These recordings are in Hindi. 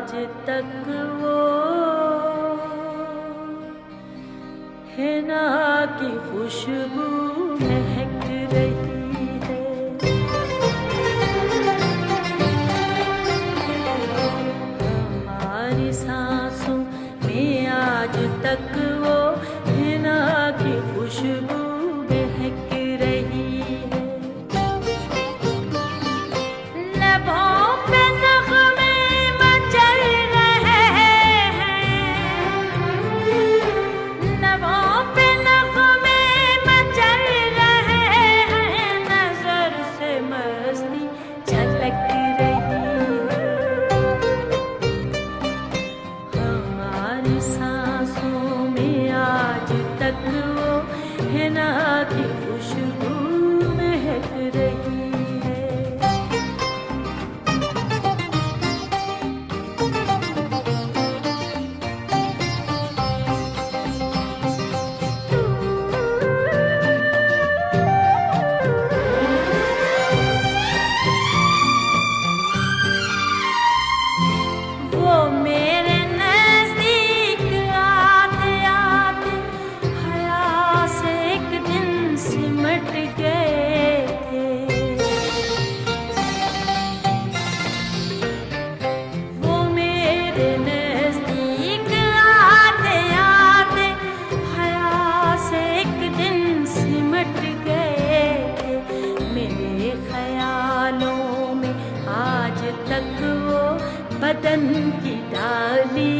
आज तक वो हिना की खुशबू महक रही है। हमारी सांसों में आज तक वतन की डाली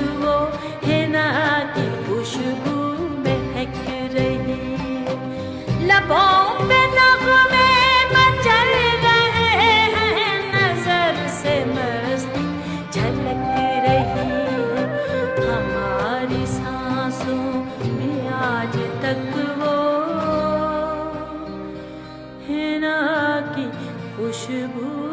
खुशबू